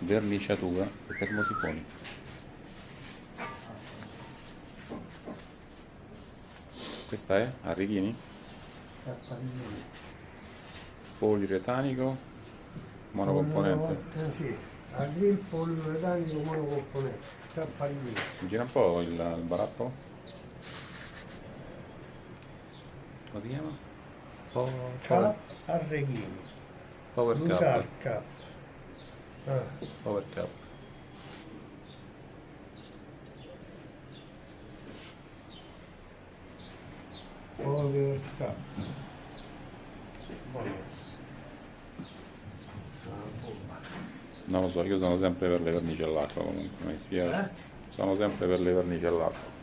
verniciatura e termosifoni. Questa è Arrighini? Poliuretanico monocomponente. Eh, sì, agril poliuretanico monocomponente. Gira un po' il, il barattolo. Come si chiama? Po- Cap Arreghini. Power Lusar Ah, Cap. Buonas. Sta una bomba. Non lo so, io sono sempre per le vernici all'acqua comunque, mi dispiace. Eh? Sono sempre per le vernici all'acqua.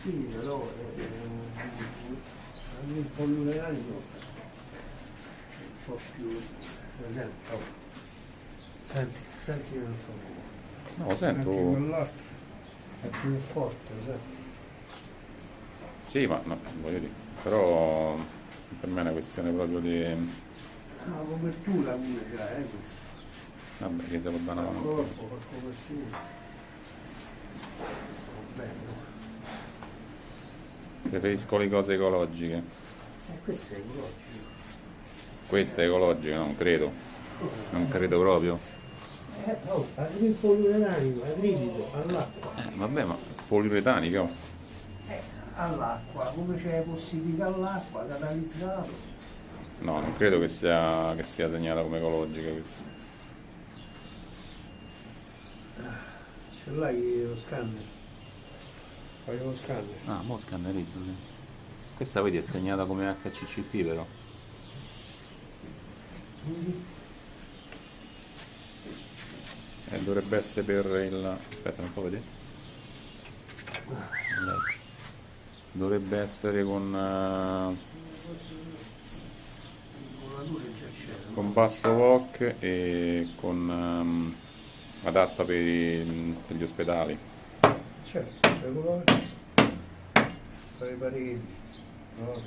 Sì, però eh, eh, il poliuretanico è un po' più presente. Oh. Senti, senti un po'. No, lo Senti sento. quell'altro è più forte, senti. Sì, ma no, voglio dire. Però per me è una questione proprio di. Ma la copertura già è questa. Vabbè, che dare una Il mano. corpo, fa copertura. Bello. Preferisco le cose ecologiche. E questo è ecologico. Questa è ecologica, non credo. Non credo proprio. Eh, oh, arrivi il poliuretanico, è rigido, all'acqua. Eh, vabbè, ma poliuretanico. Eh, all'acqua, come c'è possibilità all'acqua, catalizzato. No, non credo che sia, che sia segnata come ecologica questa. Ce l'hai lo scanner? Fai lo scanner. Ah, mo scannerizzo, sì. Questa vedi è segnata come HCCP però. Eh, dovrebbe essere per il... aspetta, un po' vedere. Lei. Dovrebbe essere con, eh, con basso VOC e con ehm, adatta per, i- per gli ospedali. Certo, ecologico. Fai i pareti. Allora.